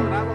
programa.